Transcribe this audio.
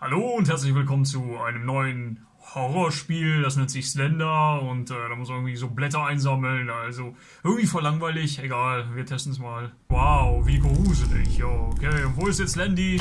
Hallo und herzlich willkommen zu einem neuen Horrorspiel. Das nennt sich Slender und äh, da muss man irgendwie so Blätter einsammeln. Also irgendwie voll langweilig. Egal, wir testen es mal. Wow, wie gruselig. Ja, okay, und wo ist jetzt Landy?